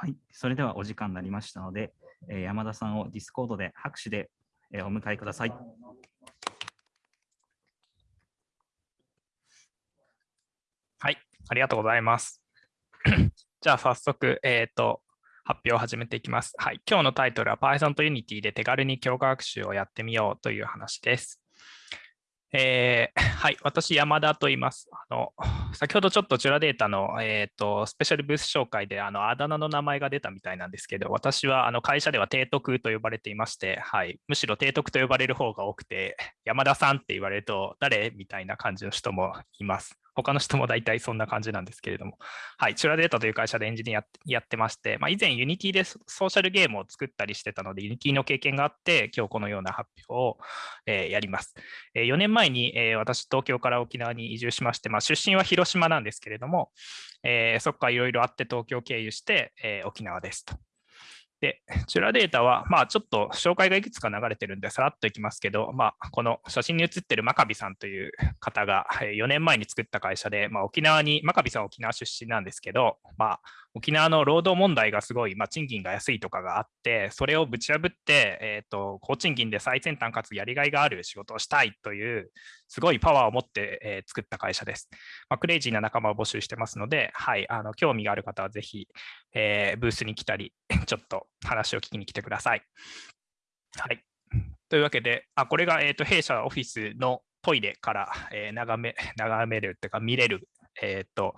はい、それではお時間になりましたので、えー、山田さんをディスコードで拍手で、えー、お迎えください。はい、ありがとうございます。じゃあ早速、えっ、ー、と、発表を始めていきます。はい、今日のタイトルは Python と Unity で手軽に強化学習をやってみようという話です。えー、はい、私、山田と言います。あの先ほどちょっとジュラデータの、えーと、スペシャルブース紹介であのあだ名の名前が出たみたいなんですけど、私はあの会社では提督と呼ばれていまして、はい、むしろ提督と呼ばれる方が多くて、山田さんって言われると、誰？みたいな感じの人もいます。他の人も大体そんな感じなんですけれども、はい、チュラデータという会社でエンジニアやってまして、まあ、以前 Unity でソーシャルゲームを作ったりしてたので、Unity の経験があって、今日このような発表を、えー、やります。えー、4年前に、えー、私、東京から沖縄に移住しまして、まあ、出身は広島なんですけれども、えそこからいろいろあって東京経由して、え沖縄ですと。で、チュラデータは、まあ、ちょっと紹介がいくつか流れてるんで、さらっといきますけど、まあ、この写真に写ってる真壁さんという方が4年前に作った会社で、まあ、沖縄に、真壁さんは沖縄出身なんですけど、まあ、沖縄の労働問題がすごい、まあ、賃金が安いとかがあって、それをぶち破って、えーと、高賃金で最先端かつやりがいがある仕事をしたいという、すごいパワーを持って、えー、作った会社です。まあ、クレイジーな仲間を募集してますので、はい、あの興味がある方はぜひ、えー、ブースに来たり、ちょっと話を聞きに来てください。はい。というわけで、あこれが、えーと、弊社オフィスのトイレから、えー、眺め 眺めるというか見れる、えーと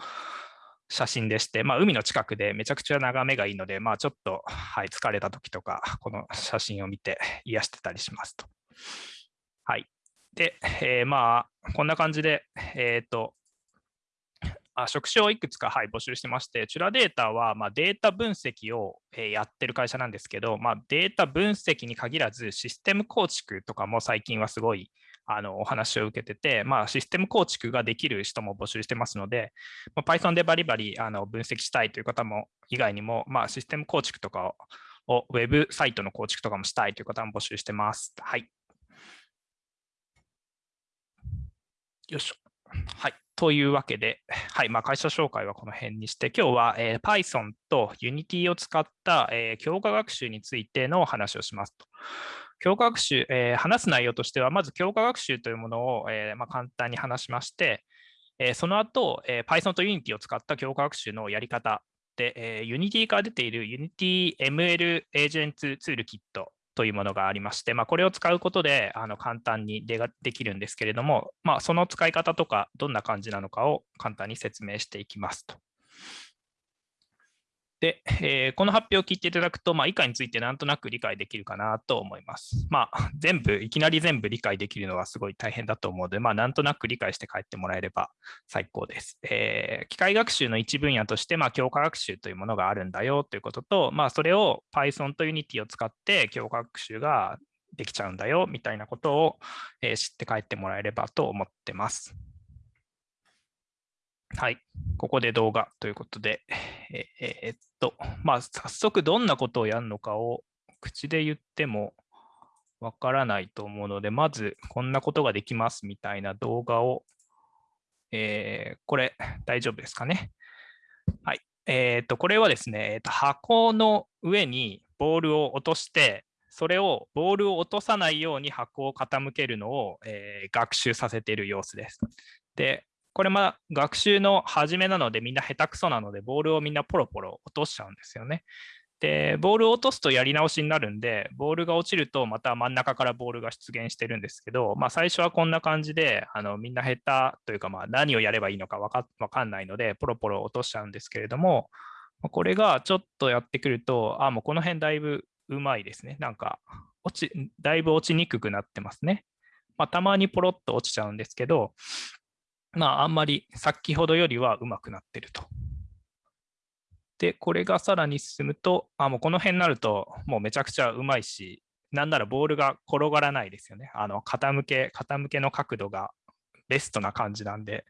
写真でして、まあ、海の近くでめちゃくちゃ眺めがいいので、まあ、ちょっと、はい、疲れた時とか、この写真を見て癒してたりしますと。はい。で、えー、まあ、こんな感じで、えっ、ー、と、あ職種をいくつか、はい、募集してまして、チュラデータは、まあ、データ分析を、えー、やってる会社なんですけど、まあ、データ分析に限らず、システム構築とかも最近はすごいあのお話を受けてて、まあ、システム構築ができる人も募集してますので、まあ、Python でバリバリあの分析したいという方も以外にも、まあ、システム構築とかを、ウェブサイトの構築とかもしたいという方も募集してます。はい。よいしょ。はい。というわけで、はいまあ、会社紹介はこの辺にして、今日は、えー、Python と Unity を使った、えー、強化学習についての話をしますと。強化学習、えー、話す内容としては、まず強化学習というものを、えー、まあ、簡単に話しまして、え、その後、え Python と Unity を使った強化学習のやり方で、え Unity から出ている Unity ML Agents ツールキットというものがありまして、まあ、これを使うことであの簡単にでできるんですけれども、まあ、その使い方とかどんな感じなのかを簡単に説明していきますと。で、えー、この発表を聞いていただくと、まあ、以下についてなんとなく理解できるかなと思います。まあ、全部、いきなり全部理解できるのはすごい大変だと思うので、まあ、なんとなく理解して帰ってもらえれば最高です。えー、機械学習の一分野として、まあ、強化学習というものがあるんだよということと、まあ、それを Python と Unity を使って強化学習ができちゃうんだよみたいなことを、えー、知って帰ってもらえればと思ってます。はい、ここで動画ということで、えー、っと、まあ、早速どんなことをやるのかを口で言ってもわからないと思うので、まずこんなことができますみたいな動画を、えー、これ大丈夫ですかね？はい。えー、っと、これはですね、え、っと箱の上にボールを落として、それをボールを落とさないように箱を傾けるのを、えー、学習させている様子です。で、これま学習の始めなのでみんな下手くそなのでボールをみんなポロポロ落としちゃうんですよね。で、ボールを落とすとやり直しになるんで、ボールが落ちるとまた真ん中からボールが出現してるんですけど、まあ、最初はこんな感じで、あのみんな下手というか、まあ何をやればいいのか分か分かんないので、ポロポロ落としちゃうんですけれども、これがちょっとやってくると、あ、もうこの辺だいぶうまいですね。なんか落ち、だいぶ落ちにくくなってますね。まあ、たまにポロッと落ちちゃうんですけど、まあ、あんまり先ほどよりはうまくなってると。で、これがさらに進むと、あもうこの辺になると、もうめちゃくちゃうまいし、なんならボールが転がらないですよね。あの傾け、傾けの角度がベストな感じなんで、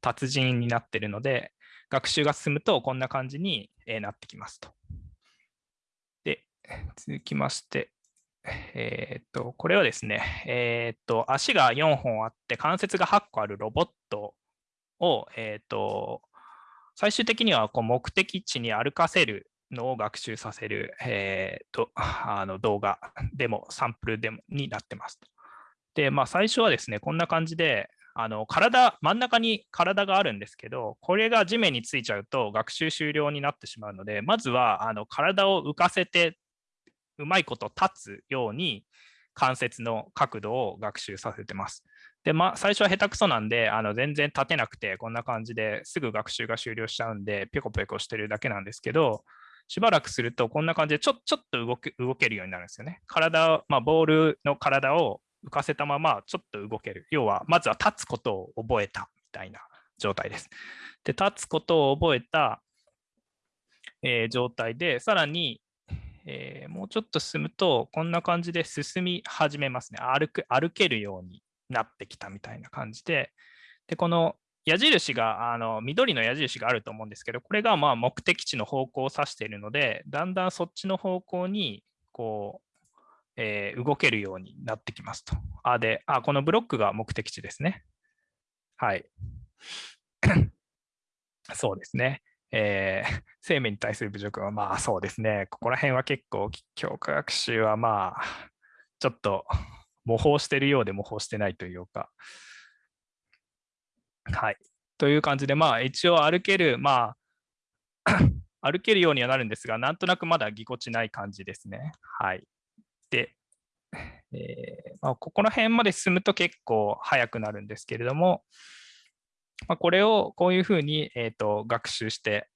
達人になってるので、学習が進むとこんな感じになってきますと。で、続きまして、えー、っと、これはですね、えー、っと、足が4本あって関節が8個あるロボットを、えー、っと、最終的にはこう目的地に歩かせるのを学習させる、えー、とあの動画でもサンプルでもになってます。で、まあ、最初はですね、こんな感じで、あの体、真ん中に体があるんですけど、これが地面についちゃうと学習終了になってしまうので、まずはあの体を浮かせて、うまいこと立つように関節の角度を学習させてます。で、まあ、最初は下手くそなんで、あの全然立てなくて、こんな感じですぐ学習が終了しちゃうんで、ぴょこぴょこしてるだけなんですけど、しばらくすると、こんな感じでちょちょっと動け動けるようになるんですよね。体、まあ、ボールの体を浮かせたままちょっと動ける。要は、まずは立つことを覚えたみたいな状態です。で、立つことを覚えた、えー、状態で、さらに、えー、もうちょっと進むと、こんな感じで進み始めますね。歩く歩けるようになってきたみたいな感じで、でこの矢印が、あの緑の矢印があると思うんですけど、これがまあ目的地の方向を指しているので、だんだんそっちの方向にこうえー、動けるようになってきますと。あ、で、あ、このブロックが目的地ですね。はい。そうですね。えー、生命に対する侮辱は、まあそうですね。ここら辺は結構、教科学習はまあ、ちょっと模倣してるようで模倣してないというか。はい。という感じで、まあ一応歩ける、まあ、歩けるようにはなるんですが、なんとなくまだぎこちない感じですね。はい。で、えー、まあ、ここら辺まで進むと結構速くなるんですけれども、まあ、これをこういうふうに、えーと、学習して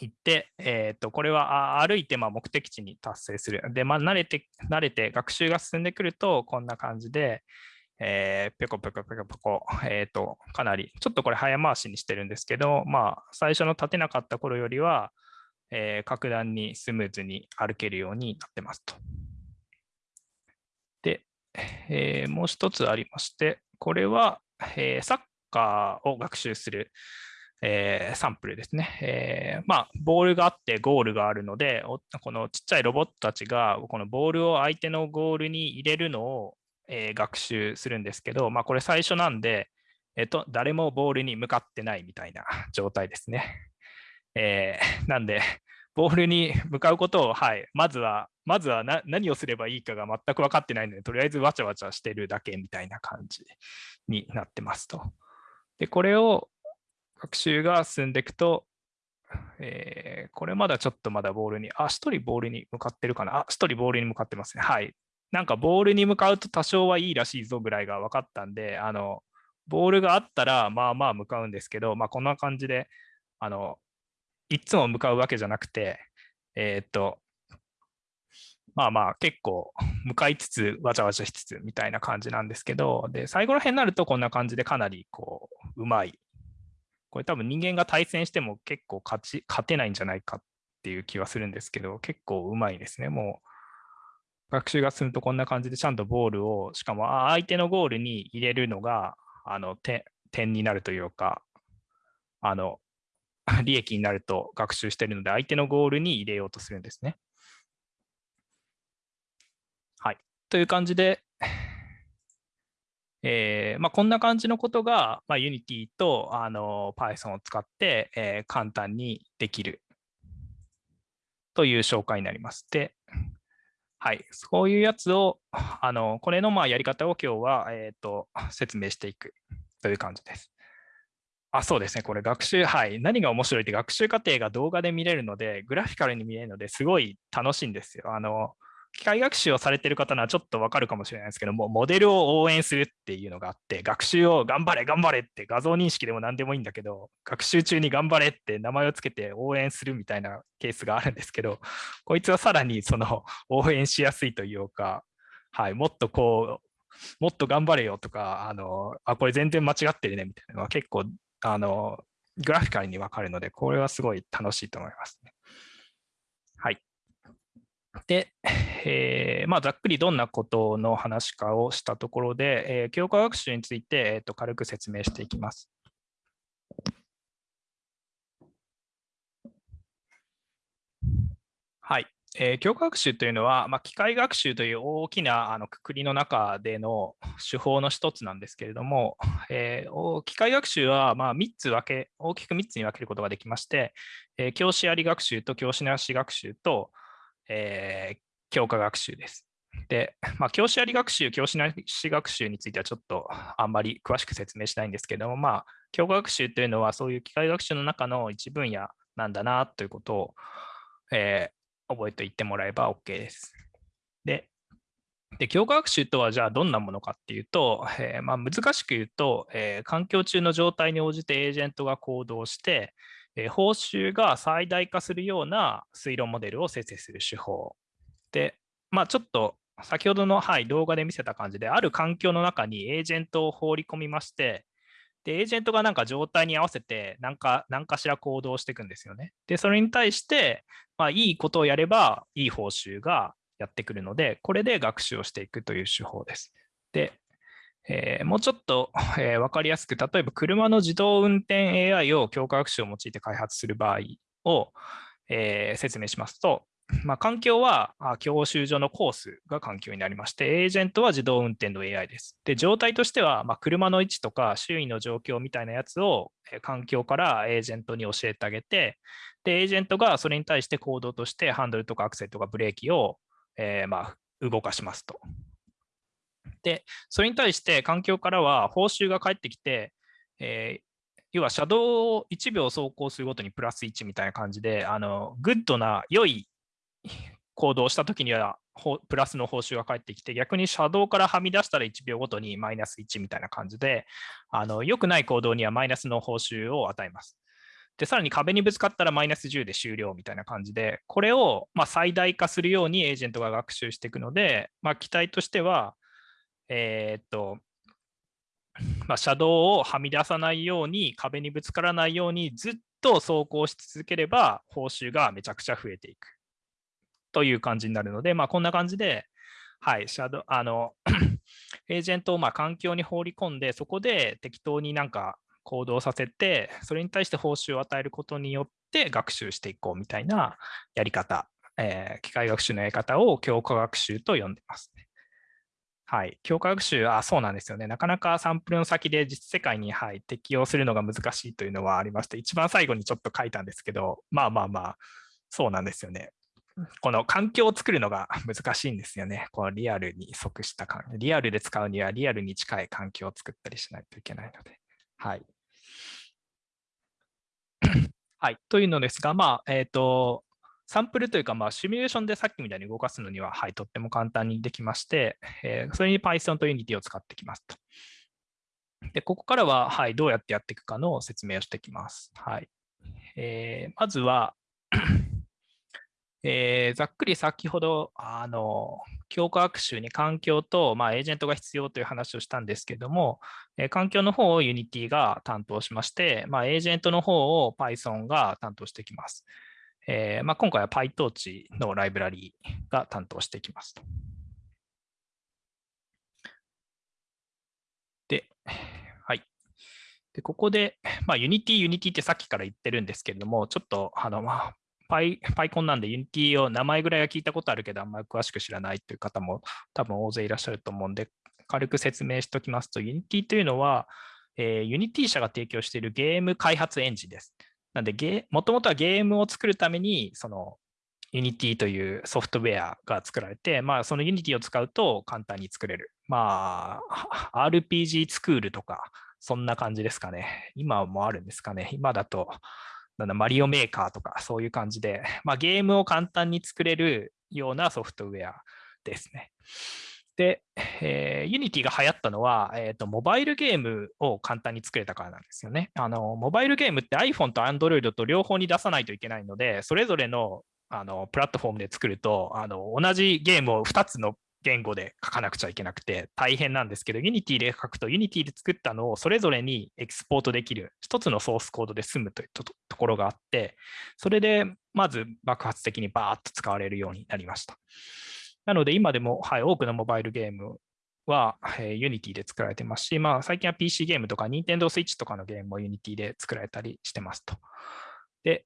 いって、えーと、これは歩いてま目的地に達成する。で、まあ、慣れて、慣れて学習が進んでくると、こんな感じで、えー、ぴょこぴょこぴょこぴょこ、えーと、かなり、ちょっとこれ早回しにしてるんですけど、まあ、最初の立てなかった頃よりは、えー、格段にスムーズに歩けるようになってますと。で、えー、もう一つありまして、これは、えー、サッカーを学習する、えー、サンプルですね。えー、まあ、ボールがあってゴールがあるので、このちっちゃいロボットたちがこのボールを相手のゴールに入れるのを、えー、学習するんですけど、まあ、これ最初なんで、えっと、誰もボールに向かってないみたいな 状態ですね。えー、なんで、ボールに向かうことを、はい、まずは、まずは何をすればいいかが全く分かってないので、とりあえずわちゃわちゃしてるだけみたいな感じになってますと。で、これを学習が進んでいくと、えー、これまだちょっとまだボールに、あ、1人ボールに向かってるかな。あ、1人ボールに向かってますね。はい。なんかボールに向かうと多少はいいらしいぞぐらいが分かったんで、あの、ボールがあったらまあまあ向かうんですけど、まあこんな感じで、あの、いつも向かうわけじゃなくて、えっ、と、まあまあ結構 向かいつつわちゃわちゃしつつみたいな感じなんですけど、で、最後ら辺になるとこんな感じでかなりこう、うまい。これ多分人間が対戦しても結構勝ち、勝てないんじゃないかっていう気はするんですけど、結構うまいですね。もう学習が進むとこんな感じでちゃんとボールを、しかも相手のゴールに入れるのが、あの、点になるというか、あの、利益になると学習してるので、相手のゴールに入れようとするんですね。はい。という感じで、えーまあ、こんな感じのことが、まあ、Unity とあの Python を使って、えー、簡単にできるという紹介になります。で、はい、そういうやつを、あのこれのまあやり方を今日は、えーと説明していくという感じです。あそうですね、これ学習、はい。何が面白いって学習過程が動画で見れるので、グラフィカルに見れるのですごい楽しいんですよ。あの、機械学習をされてる方ならちょっとわかるかもしれないですけども、モデルを応援するっていうのがあって、学習を頑張れ、頑張れって画像認識でも何でもいいんだけど、学習中に頑張れって名前をつけて応援するみたいなケースがあるんですけど、こいつはさらにその応援しやすいというか、はい、もっとこう、もっと頑張れよとか、あの、あ、これ全然間違ってるねみたいなのは結構あの、グラフィカルにわかるので、これはすごい楽しいと思います。で、えー、まあ、ざっくりどんなことの話かをしたところで、えー、教科学習について、えーと、軽く説明していきます。はい。えー、教科学習というのは、まあ、機械学習という大きなあのくくりの中での手法の一つなんですけれども、えー、機械学習はまあ3つ分け、大きく3つに分けることができまして、えー、教師あり学習と教師なし学習と、えー、教科学習です。で、まあ、教師あり学習、教師なし学習についてはちょっとあんまり詳しく説明しないんですけども、まあ、教科学習というのはそういう機械学習の中の一分野なんだなということを、え覚えておいてもらえば OK です。で、で教科学習とはじゃあどんなものかっていうと、えー、まあ、難しく言うと、えー、環境中の状態に応じてエージェントが行動して、えー、報酬が最大化するような推論モデルを生成する手法。で、まあ、ちょっと先ほどの、はい、動画で見せた感じで、ある環境の中にエージェントを放り込みまして、で、エージェントがなんか状態に合わせて何か、何かしら行動していくんですよね。で、それに対して、まあ、いいことをやれば、いい報酬がやってくるので、これで学習をしていくという手法です。で、えー、もうちょっと、えー、分かりやすく、例えば車の自動運転 AI を強化学習を用いて開発する場合を、えー、説明しますと、まあ、環境は教習所のコースが環境になりまして、エージェントは自動運転の AI です。で、状態としては、まあ、車の位置とか周囲の状況みたいなやつを環境からエージェントに教えてあげて、で、エージェントがそれに対して行動としてハンドルとかアクセルとかブレーキを、えー、まあ動かしますと。で、それに対して環境からは報酬が返ってきて、えー、要は車道を1秒走行するごとにプラス1みたいな感じで、あのグッドな良い行動したときにはプラスの報酬が返ってきて、逆に車道からはみ出したら1秒ごとにマイナス1みたいな感じで、あの良くない行動にはマイナスの報酬を与えます。で、さらに壁にぶつかったらマイナス10で終了みたいな感じで、これをま最大化するようにエージェントが学習していくので、まあ、期待としては、えー、っと、まあ、車道をはみ出さないように、壁にぶつからないようにずっと走行し続ければ、報酬がめちゃくちゃ増えていく。という感じになるので、まあ、こんな感じで、はい、シャドあの エージェントをま環境に放り込んで、そこで適当になんか行動させて、それに対して報酬を与えることによって学習していこうみたいなやり方、えー、機械学習のやり方を強化学習と呼んでます、はい、強化学習、あ、そうなんですよね。なかなかサンプルの先で実世界に、はい、適用するのが難しいというのはありまして、一番最後にちょっと書いたんですけど、まあまあまあ、そうなんですよね。この環境を作るのが 難しいんですよね。このリアルに即した環リアルで使うにはリアルに近い環境を作ったりしないといけないので。はい。はい。というのですが、まあ、えっ、ー、と、サンプルというか、まあ、シミュレーションでさっきみたいに動かすのには、はい、とっても簡単にできまして、えー、それに Python と Unity を使ってきますと。で、ここからは、はい、どうやってやっていくかの説明をしていきます。はい。えー、まずはえー、ざっくり先ほど、あの、強化学習に環境と、まあ、エージェントが必要という話をしたんですけども、えー、環境の方を Unity が担当しまして、まあ、エージェントの方を Python が担当してきます。えー、まあ、今回は PyTorch のライブラリーが担当していきます。で、はい。で、ここで、まあ、Unity、Unity ってさっきから言ってるんですけれども、ちょっと、あの、まあ、パイパイコンなんで Unity を名前ぐらいは聞いたことあるけど、あんまり詳しく知らないという方も多分大勢いらっしゃると思うんで、軽く説明しておきますと、Unity というのは、えー、Unity 社が提供しているゲーム開発エンジンです。なんで、もともとはゲームを作るために、その Unity というソフトウェアが作られて、まあ、その Unity を使うと簡単に作れる。まあ、RPG スクールとか、そんな感じですかね。今もあるんですかね。今だと、なんだマリオメーカーとかそういう感じで、まあ、ゲームを簡単に作れるようなソフトウェアですね。で、えー、Unity が流行ったのは、えーと、モバイルゲームを簡単に作れたからなんですよね。あのモバイルゲームって iPhone と Android と両方に出さないといけないので、それぞれのあのプラットフォームで作るとあの同じゲームを2つの言語で書かなくちゃいけなくて大変なんですけど、Unity で書くと Unity で作ったのをそれぞれにエキスポートできる一つのソースコードで済むというところがあって、それでまず爆発的にバーッと使われるようになりました。なので今でも、はい、多くのモバイルゲームは、えー、Unity で作られてますし、まあ、最近は PC ゲームとか Nintendo Switch とかのゲームも Unity で作られたりしてますと。で、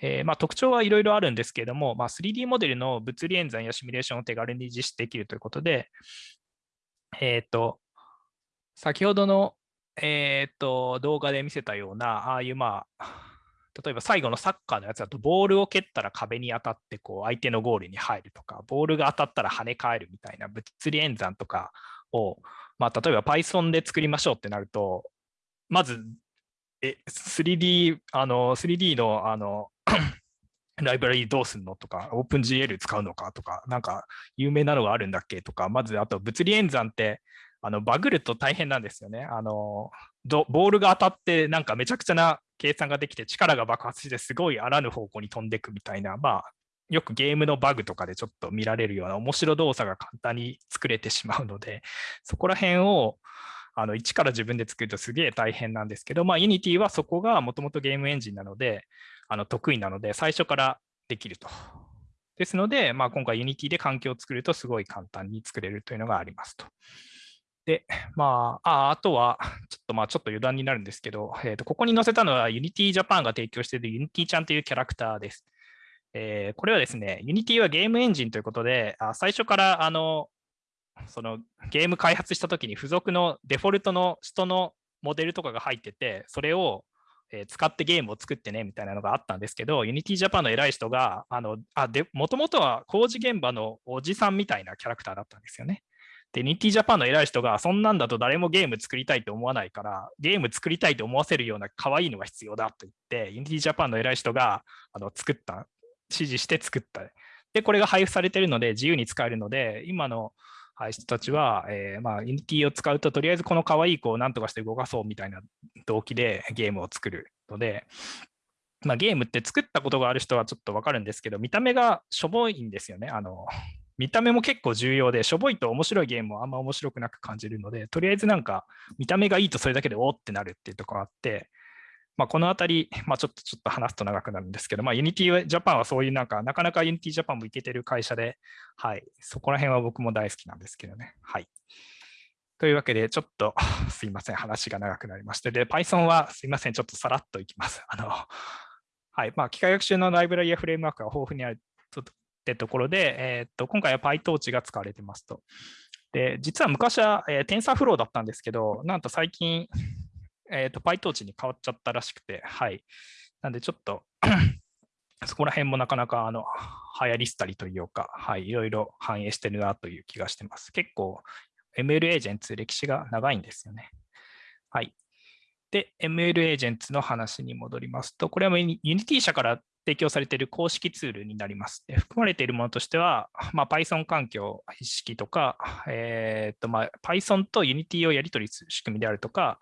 えー、まあ、特徴はいろいろあるんですけれども、まあ、3D モデルの物理演算やシミュレーションを手軽に実施できるということで、えっ、ー、と、先ほどの、え、ー、と動画で見せたような、ああいう、まあ、例えば最後のサッカーのやつだと、ボールを蹴ったら壁に当たってこう相手のゴールに入るとか、ボールが当たったら跳ね返るみたいな物理演算とかを、まあ、例えば Python で作りましょうってなると、まずえ 3D, あの 3D のあの ライブラリーどうすんのとか、OpenGL 使うのかとか、なんか有名なのがあるんだっけとか、まずあと物理演算ってあのバグると大変なんですよね。あのボールが当たってなんかめちゃくちゃな計算ができて力が爆発してすごいあらぬ方向に飛んでいくみたいな、まあよくゲームのバグとかでちょっと見られるような面白動作が簡単に作れてしまうので、そこら辺をあの一から自分で作るとすげえ大変なんですけど、まあ、Unity はそこがもともとゲームエンジンなので、あの得意なので、最初からできると。ですので、まあ、今回 Unity で環境を作るとすごい簡単に作れるというのがありますと。で、まあ、ああとは、ちょっとまあちょっと余談になるんですけど、えー、とここに載せたのは Unity Japan が提供している Unity ちゃんというキャラクターです。えー、これはですね、Unity はゲームエンジンということで、あ最初からあのそのゲーム開発したときに付属のデフォルトの人のモデルとかが入ってて、それを使ってゲームを作ってねみたいなのがあったんですけど、Unity Japan の偉い人が、もともとは工事現場のおじさんみたいなキャラクターだったんですよね。で、Unity Japan の偉い人が、そんなんだと誰もゲーム作りたいと思わないから、ゲーム作りたいと思わせるような可愛いのが必要だと言って、Unity Japan の偉い人があの作った、指示して作った。で、これが配布されているので、自由に使えるので、今の人たちは、えー、まあ、Unity を使うと、とりあえずこの可愛い子を何とかして動かそうみたいな動機でゲームを作るので、まあ、ゲームって作ったことがある人はちょっとわかるんですけど、見た目がしょぼいんですよね。あの見た目も結構重要で、しょぼいと面白いゲームはあんま面白くなく感じるので、とりあえずなんか見た目がいいとそれだけでおーってなるっていうところがあって、まあ、このあたり、まあ、ちょっとちょっと話すと長くなるんですけど、まあ、Unity Japan はそういうなんか、なかなか Unity Japan もいけてる会社で、はい、そこら辺は僕も大好きなんですけどね。はい。というわけで、ちょっと すいません、話が長くなりまして、で、Python はすいません、ちょっとさらっといきます。あの、はい、まあ、機械学習のライブラリやフレームワークが豊富にあるってところで、えー、っと、今回は PyTorch が使われてますと。で、実は昔は、えー、TensorFlow だったんですけど、なんと最近、え、ー、と、PyTorch に変わっちゃったらしくて、はい。なんでちょっと そこら辺もなかなかあの流行りしたりというか、はい、いろいろ反映してるなという気がしてます。結構 ML エージェンツ歴史が長いんですよね。はい。で、ML エージェンツの話に戻りますと、これは Unity 社から提供されている公式ツールになります。で含まれているものとしては、まあ、Python 環境意識とか、えーとまあ、Python と Unity をやり取りする仕組みであるとか、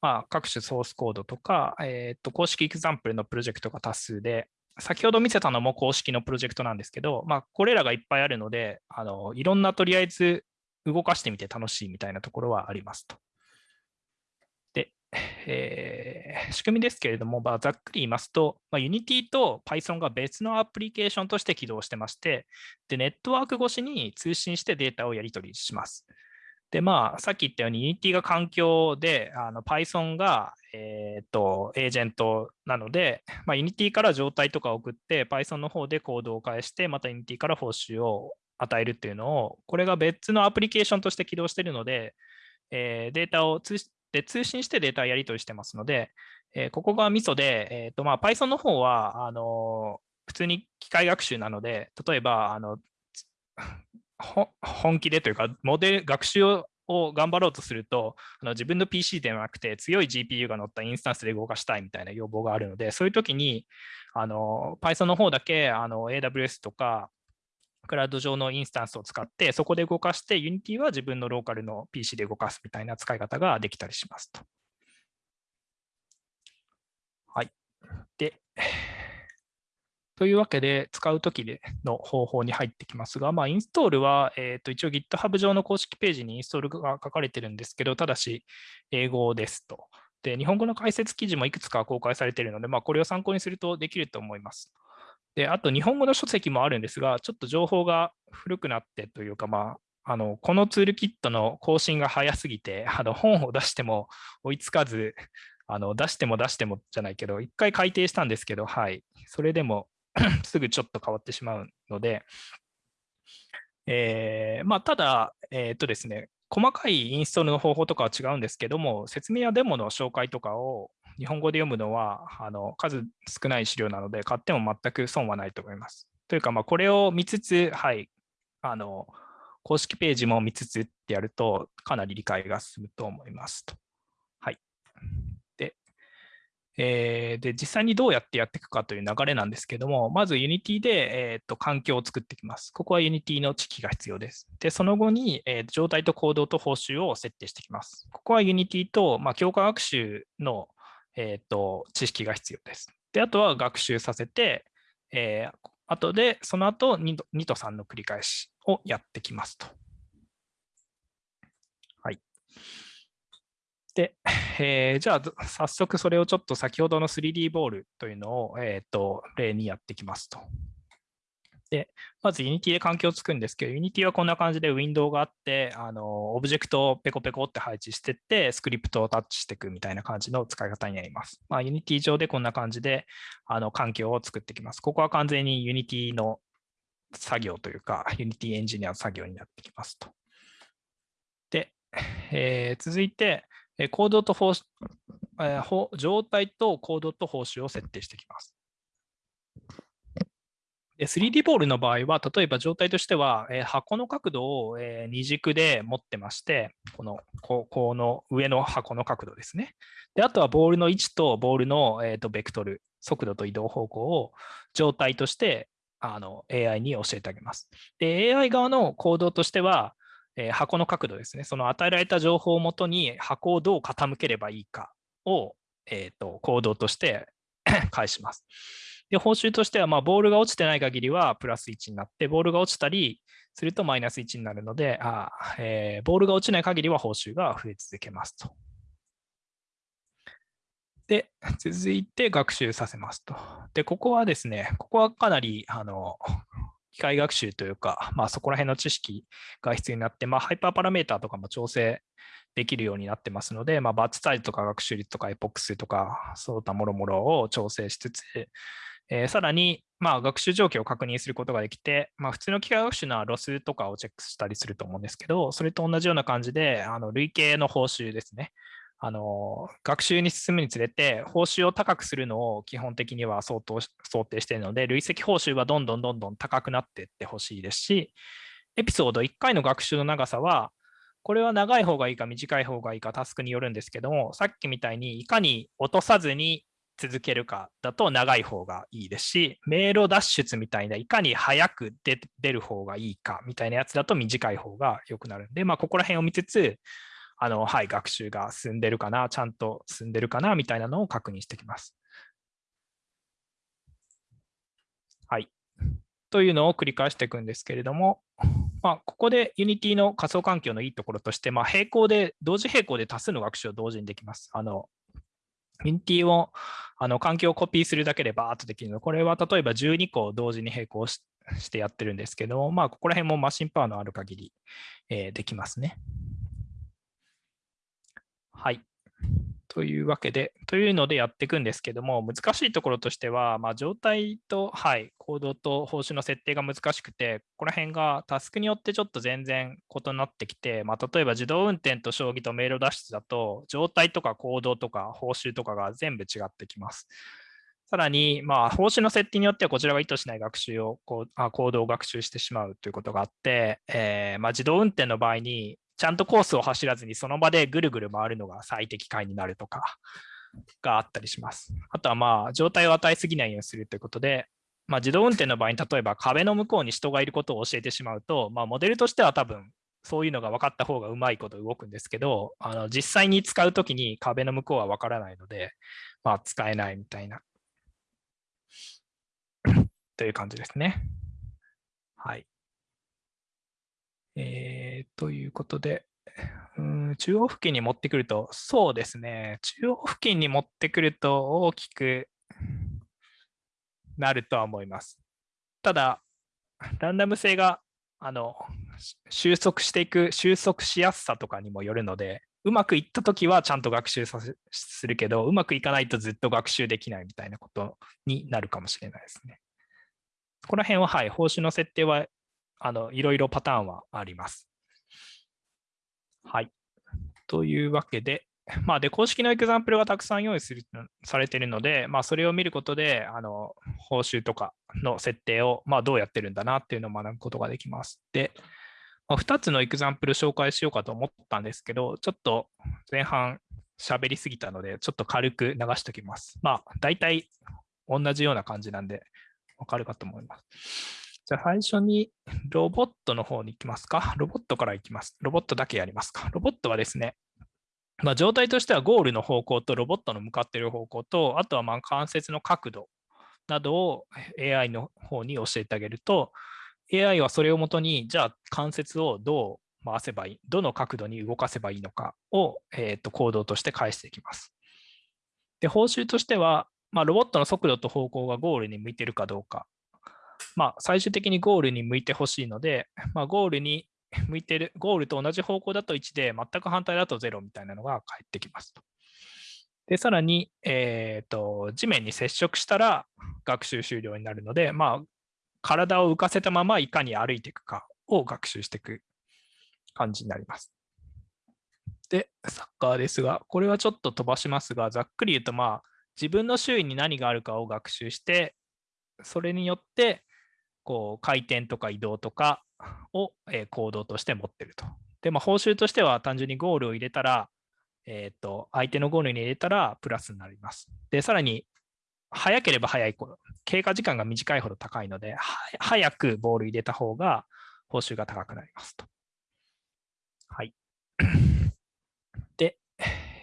まあ、各種ソースコードとか、えー、と公式エクザンプルのプロジェクトが多数で、先ほど見せたのも公式のプロジェクトなんですけど、まあ、これらがいっぱいあるので、あのいろんなとりあえず動かしてみて楽しいみたいなところはありますと。えー、仕組みですけれども、まあ、ざっくり言いますと、まあ、Unity と Python が別のアプリケーションとして起動してまして、でネットワーク越しに通信してデータをやり取りします。で、まあ、さっき言ったように Unity が環境で、あの Python が、えー、っと、エージェントなので、まあ、Unity から状態とか送って、Python の方でコードを返して、また Unity から報酬を与えるっていうのを、これが別のアプリケーションとして起動しているので、えー、データを通で通信してデータやり取りしてますので、えー、ここがミソで、えーとまあ、Python の方はあの普通に機械学習なので、例えばあの本気でというか、モデル学習を頑張ろうとすると、あの自分の PC ではなくて強い GPU が乗ったインスタンスで動かしたいみたいな要望があるので、そういう時にあの Python の方だけあの AWS とかクラウド上のインスタンスを使って、そこで動かして、Unity は自分のローカルの PC で動かすみたいな使い方ができたりしますと。はい。で、というわけで、使うときの方法に入ってきますが、まあ、インストールは、えー、と一応 GitHub 上の公式ページにインストールが書かれてるんですけど、ただし英語ですと。で、日本語の解説記事もいくつか公開されているので、まあ、これを参考にするとできると思います。で、あと日本語の書籍もあるんですが、ちょっと情報が古くなってというか、まあ、あのこのツールキットの更新が早すぎて、あの本を出しても追いつかず、あの出しても出してもじゃないけど、一回改定したんですけど、はい、それでも すぐちょっと変わってしまうので、えー、まあ、ただ、えー、っとですね、細かいインストールの方法とかは違うんですけども、説明やデモの紹介とかを日本語で読むのはあの数少ない資料なので、買っても全く損はないと思います。というか、まあ、これを見つつ、はい、あの公式ページも見つつってやると、かなり理解が進むと思いますと。はい。で、えー、で実際にどうやってやっていくかという流れなんですけども、まず Unity で、えーと、環境を作っていきます。ここは Unity の知識が必要です。で、その後に、えー、状態と行動と報酬を設定していきます。ここは Unity と、まあ、強化学習の、えーと、知識が必要です。で、あとは学習させて、えー、後で、その後2と ,2 と3の繰り返しをやってきますと。はい。で、えー、じゃあ早速それをちょっと先ほどの 3D ボールというのを、えーと、例にやってきますと。で、まず Unity で環境を作るんですけど、Unity はこんな感じでウィンドウがあって、あのオブジェクトをペコペコって配置していって、スクリプトをタッチしていくみたいな感じの使い方になります。まあ、Unity 上でこんな感じであの環境を作っていきます。ここは完全に Unity の作業というか、Unity エンジニアの作業になってきますと。で、えー、続いて、コードと報えー、状態とコードと報酬を設定していきます。3D ボールの場合は、例えば状態としては、えー、箱の角度を、えー、二軸で持ってまして、このここの上の箱の角度ですね。であとはボールの位置とボールの、えーと、ベクトル、速度と移動方向を状態としてあの AI に教えてあげます。で、AI 側の行動としては、えー、箱の角度ですね。その与えられた情報をもとに箱をどう傾ければいいかを、えーと、行動として 返します。で、報酬としては、まあ、ボールが落ちてない限りはプラス1になって、ボールが落ちたりするとマイナス1になるので、あえー、ボールが落ちない限りは報酬が増え続けますと。で、続いて学習させますと。で、ここはですね、ここはかなり、あの、機械学習というか、まあ、そこら辺の知識が必要になって、まあ、ハイパーパラメーターとかも調整できるようになってますので、まあ、バッチサイズとか学習率とかエポックスとか、そういったもろもろを調整しつつ、えー、さらに、まあ、学習状況を確認することができて、まあ、普通の機械学習のロスとかをチェックしたりすると思うんですけど、それと同じような感じで、あの累計の報酬ですね。あの学習に進むにつれて、報酬を高くするのを基本的には相当想定しているので、累積報酬はどんどんどんどん高くなっていってほしいですし、エピソード1回の学習の長さは、これは長い方がいいか短い方がいいかタスクによるんですけども、さっきみたいにいかに落とさずに続けるかだと長い方がいいですし、迷路脱出みたいな、いかに早く出る方がいいかみたいなやつだと短い方が良くなるんで、まあ、ここら辺を見つつ、あの、はい、学習が進んでるかな、ちゃんと進んでるかな、みたいなのを確認してきます。はい。というのを繰り返していくんですけれども、まあ、ここで Unity の仮想環境のいいところとして、まあ、並行で、同時並行で多数の学習を同時にできます。あの、Unity をあの環境をコピーするだけでバーっとできるの。これは例えば12個同時に並行してやってるんですけど、まあ、ここら辺もマシンパワーのある限り、えー、できますね。はい。というわけで、というのでやっていくんですけども、難しいところとしては、まあ、状態と、はい、コードと報酬の設定が難しくて、ここら辺がタスクによってちょっと全然異なってきて、まあ、例えば自動運転と将棋と迷路脱出だと、状態とか行動とか報酬とかが全部違ってきます。さらに、まあ、報酬の設定によってはこちらが意図しない学習をこうあ、行動を学習してしまうということがあって、えーまあ、自動運転の場合に、ちゃんとコースを走らずにその場でぐるぐる回るのが最適解になるとかがあったりします。あとはまあ状態を与えすぎないようにするということで、まあ、自動運転の場合に例えば壁の向こうに人がいることを教えてしまうと、まあ、モデルとしては多分そういうのが分かった方がうまいこと動くんですけど、あの実際に使うときに壁の向こうは分からないので、まあ、使えないみたいな という感じですね。はい。えー、ということで、うん、中央付近に持ってくると、そうですね、中央付近に持ってくると大きくなるとは思います。ただ、ランダム性があの収束していく、収束しやすさとかにもよるので、うまくいったときはちゃんと学習させするけど、うまくいかないとずっと学習できないみたいなことになるかもしれないですね。ここら辺は、はい、報酬の設定はあのいろいろパターンはあります。はい。というわけで、まあ、で、公式のエクザンプルがたくさん用意するされているので、まあ、それを見ることで、あの、報酬とかの設定を、まあ、どうやってるんだなっていうのを学ぶことができます。で、まあ、2つのエクザンプル紹介しようかと思ったんですけど、ちょっと前半喋りすぎたので、ちょっと軽く流しておきます。まあ、大体同じような感じなんで、わかるかと思います。じゃあ最初にロボットの方に行きますか。ロボットから行きます。ロボットだけやりますか。ロボットはですね、まあ、状態としてはゴールの方向とロボットの向かっている方向と、あとはまあ関節の角度などを AI の方に教えてあげると、AI はそれをもとに、じゃあ関節をどう回せばいい、どの角度に動かせばいいのかを、えー、と行動として返していきます。で、報酬としては、まあ、ロボットの速度と方向がゴールに向いているかどうか。まあ、最終的にゴールに向いてほしいので、まあ、ゴールに向いてる、ゴールと同じ方向だと1で、全く反対だと0みたいなのが返ってきますと。で、さらに、えーと、地面に接触したら学習終了になるので、まあ、体を浮かせたままいかに歩いていくかを学習していく感じになります。で、サッカーですが、これはちょっと飛ばしますが、ざっくり言うと、まあ、自分の周囲に何があるかを学習して、それによって、こう、回転とか移動とかを、え、行動として持ってると。で、まあ、報酬としては単純にゴールを入れたら、えっ、ー、と、相手のゴールに入れたらプラスになります。で、さらに、早ければ早いほど、経過時間が短いほど高いので、早くボール入れた方が報酬が高くなりますと。はい。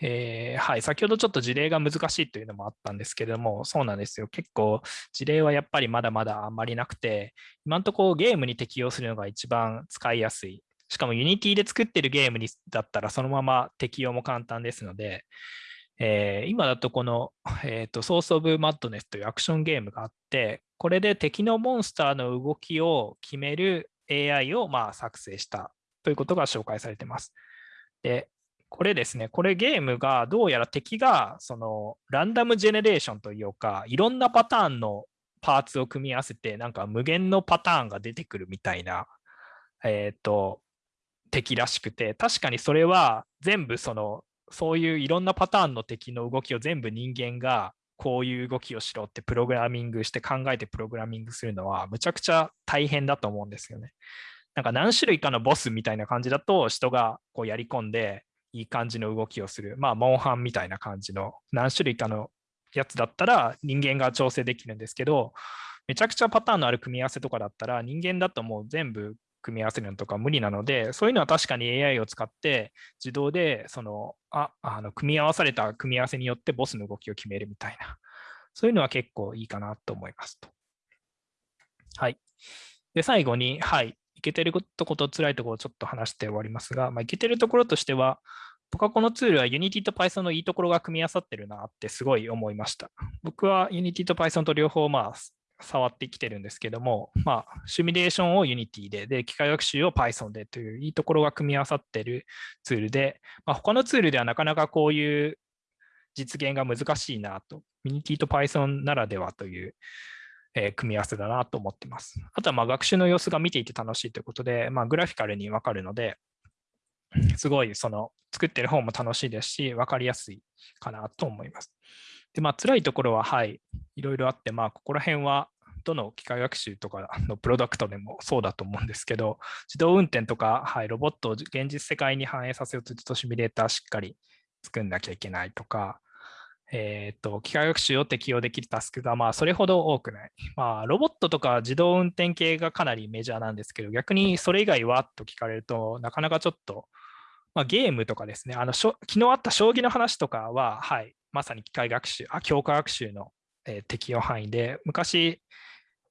えー、はい、先ほどちょっと事例が難しいというのもあったんですけれども、そうなんですよ。結構事例はやっぱりまだまだあんまりなくて、今のとこゲームに適用するのが一番使いやすい。しかも Unity で作ってるゲームにだったらそのまま適用も簡単ですので、えー、今だとこの、えーと、ソース・オブ・マッドネスというアクションゲームがあって、これで敵のモンスターの動きを決める AI をまあ作成したということが紹介されています。で、これですね、これゲームがどうやら敵がそのランダムジェネレーションというか、いろんなパターンのパーツを組み合わせて、なんか無限のパターンが出てくるみたいな、えっ、ー、と、敵らしくて、確かにそれは全部その、そういういろんなパターンの敵の動きを全部人間がこういう動きをしろってプログラミングして考えてプログラミングするのはむちゃくちゃ大変だと思うんですよね。なんか何種類かのボスみたいな感じだと人がこうやり込んでいい感じの動きをする。まあ、モンハンみたいな感じの何種類かのやつだったら人間が調整できるんですけど、めちゃくちゃパターンのある組み合わせとかだったら人間だともう全部組み合わせるのとか無理なので、そういうのは確かに AI を使って自動でそのああの組み合わされた組み合わせによってボスの動きを決めるみたいな、そういうのは結構いいかなと思いますと。はい。で、最後に、はい、けてるとこと辛いところをちょっと話して終わりますが、まあ、いけてるところとしては、僕はこのツールは Unity と Python のいいところが組み合わさってるなってすごい思いました。僕は Unity と Python と両方まあ触ってきてるんですけども、まあ、シミュレーションを Unity で、で、機械学習を Python でといういいところが組み合わさってるツールで、まあ、他のツールではなかなかこういう実現が難しいなと、Unity と Python ならではというえ、組み合わせだなと思ってます。あとはまあ学習の様子が見ていて楽しいということで、まあ、グラフィカルにわかるので、すごいその作ってる方も楽しいですし、わかりやすいかなと思います。で、まあ辛いところは、はい、いろいろあって、まあここら辺はどの機械学習とかのプロダクトでもそうだと思うんですけど、自動運転とか、はい、ロボットを現実世界に反映させようとするとシミュレーターしっかり作んなきゃいけないとか、えーと、機械学習を適用できるタスクがまあそれほど多くない。まあ、ロボットとか自動運転系がかなりメジャーなんですけど、逆にそれ以外はと聞かれると、なかなかちょっと、まあ、ゲームとかですね、あの昨日あった将棋の話とかは、はい、まさに機械学習、あ強化学習の、えー、適用範囲で、昔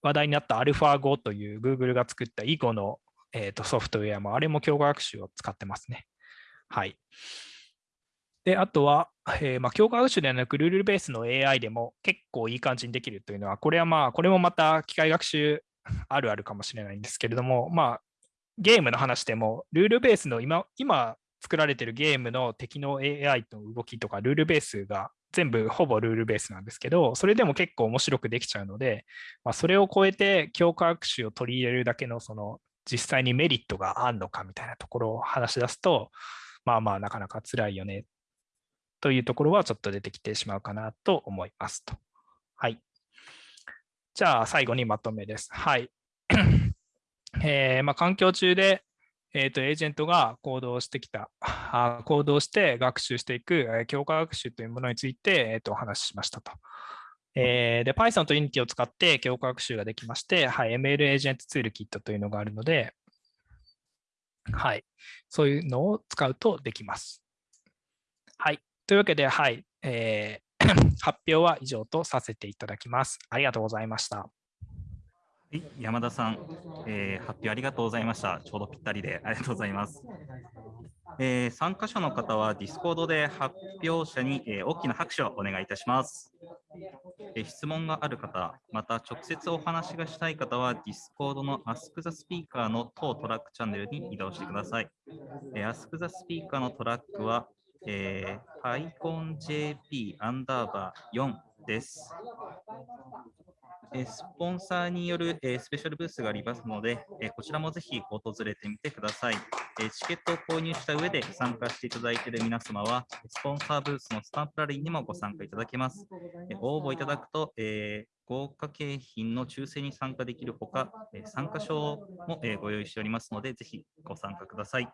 話題になった AlphaGo という Google が作った囲碁の、えーとソフトウェアも、あれも強化学習を使ってますね。はい。で、あとは、えー、まあ、教科学習ではなく、ルールベースの AI でも結構いい感じにできるというのは、これはまあ、これもまた機械学習 あるあるかもしれないんですけれども、まあ、ゲームの話でも、ルールベースの今、今作られてるゲームの敵の AI の動きとかルールベースが全部ほぼルールベースなんですけど、それでも結構面白くできちゃうので、まあ、それを超えて強化学習を取り入れるだけのその実際にメリットがあるのかみたいなところを話し出すと、まあまあなかなか辛いよねというところはちょっと出てきてしまうかなと思いますと。はい。じゃあ最後にまとめです。はい。えーまあ、環境中でえーと、エージェントが行動してきた、あ行動して学習していく、えー、強化学習というものについて、えーと、お話ししましたと。えー、で、Python と Unity を使って強化学習ができまして、はい、ML エージェントツールキットというのがあるので、はい、そういうのを使うとできます。というわけで、はい、えー、発表は以上とさせていただきます。ありがとうございました。山田さん、えー、発表ありがとうございました。ちょうどぴったりでありがとうございます。えー、参加者の方は Discord で発表者に、えー、大きな拍手をお願いいたします。えー、質問がある方、また直接お話がしたい方は Discord の Ask the Speaker の当トラックチャンネルに移動してください。えー、Ask the Speaker のトラックは、えー、PyConJP アンダーバー4です。えスポンサーによるえスペシャルブースがありますので、えこちらもぜひ訪れてみてください。えチケットを購入した上で参加していただいている皆様は、スポンサーブースのスタンプラリーにもご参加いただけます。え応募いただくと、え豪華景品の抽選に参加できるほか、参加証もご用意しておりますので、ぜひご参加ください。